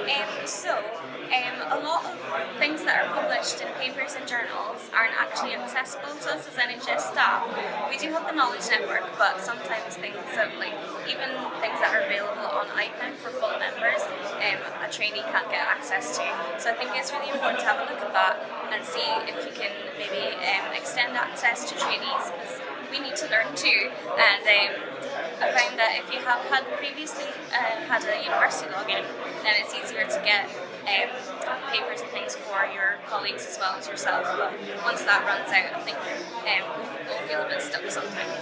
Um, so, um, a lot of things that are published in papers and journals aren't actually accessible to us as NHS staff. We do have the Knowledge Network, but sometimes things that, like, even things that are available on IPEM for full members, um, a trainee can't get access to. So I think it's really important to have a look at that and see if you can maybe um, extend access to trainees because we need to learn too. And um, if you have had previously uh, had a university login, then it's easier to get um, papers and things for your colleagues as well as yourself. But once that runs out, I think um, we'll feel a bit stuck sometimes.